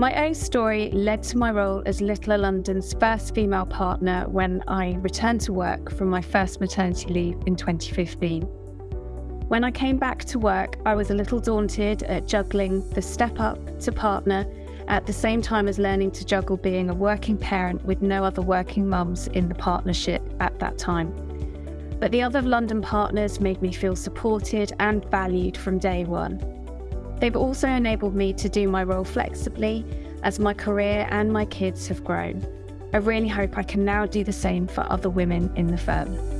My own story led to my role as Littler London's first female partner when I returned to work from my first maternity leave in 2015. When I came back to work, I was a little daunted at juggling the step up to partner at the same time as learning to juggle being a working parent with no other working mums in the partnership at that time. But the other London partners made me feel supported and valued from day one. They've also enabled me to do my role flexibly as my career and my kids have grown. I really hope I can now do the same for other women in the firm.